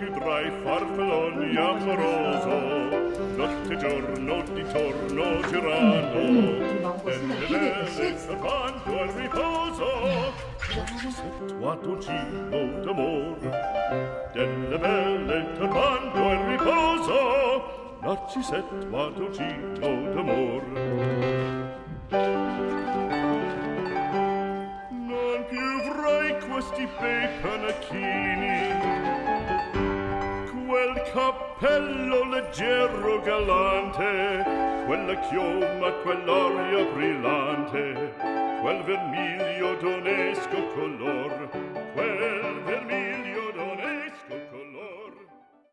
più drai farfalloni amoroso. Notte giorno di torno girano mm, mm, mm, e le vele scappando al riposo. Settuato cibo d'amor delle belle scappando al riposo. Narci settuato cibo d'amor Non più vrai questi bei panacchini leggero galante quella chioma quell'aria brillante quel vermiglio d'onesco color quel